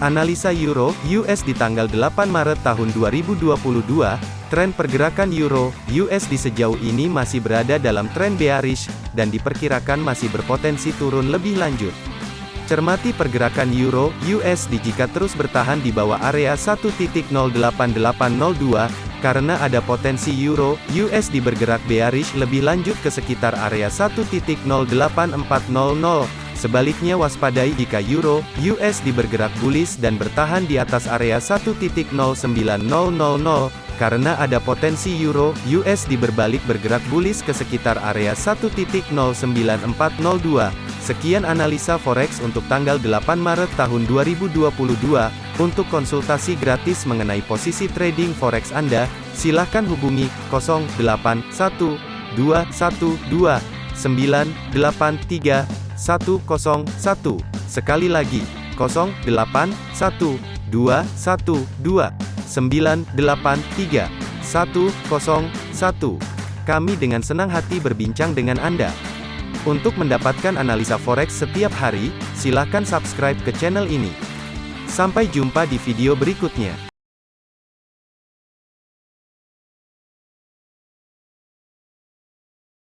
Analisa Euro US di tanggal 8 Maret tahun 2022, tren pergerakan Euro USD sejauh ini masih berada dalam tren bearish dan diperkirakan masih berpotensi turun lebih lanjut. Cermati pergerakan Euro USD jika terus bertahan di bawah area 1.08802 karena ada potensi Euro USD bergerak bearish lebih lanjut ke sekitar area 1.08400 Sebaliknya waspadai jika euro USD bergerak bullish dan bertahan di atas area 1.09000 karena ada potensi euro USD berbalik bergerak bullish ke sekitar area 1.09402. Sekian analisa forex untuk tanggal 8 Maret tahun 2022. Untuk konsultasi gratis mengenai posisi trading forex Anda, silakan hubungi 081212983101. Sekali lagi, 081212983101. Kami dengan senang hati berbincang dengan Anda. Untuk mendapatkan analisa forex setiap hari, silakan subscribe ke channel ini. Sampai jumpa di video berikutnya.